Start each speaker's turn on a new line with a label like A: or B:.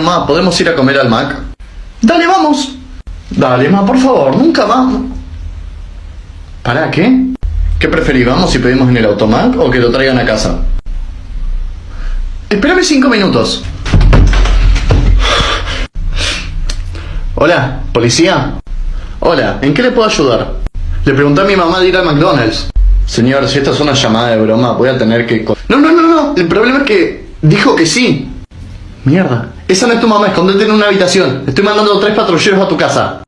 A: Ma, ¿podemos ir a comer al Mac? Dale, vamos. Dale, ma, por favor, nunca vamos. ¿Para qué? ¿Qué preferís? ¿Vamos si pedimos en el automac o que lo traigan a casa? Espérame cinco minutos. Hola, policía. Hola, ¿en qué le puedo ayudar? Le pregunté a mi mamá de ir al McDonald's. Señor, si esta es una llamada de broma, voy a tener que... No, no, no, no. El problema es que dijo que sí. Mierda. Esa no es tu mamá, escondete en una habitación. Estoy mandando tres patrulleros a tu casa.